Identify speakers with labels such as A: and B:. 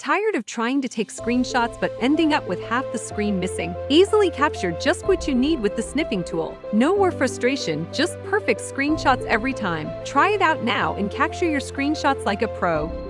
A: Tired of trying to take screenshots but ending up with half the screen missing? Easily capture just what you need with the snipping tool. No more frustration, just perfect screenshots every time. Try it out now and capture your screenshots like a pro.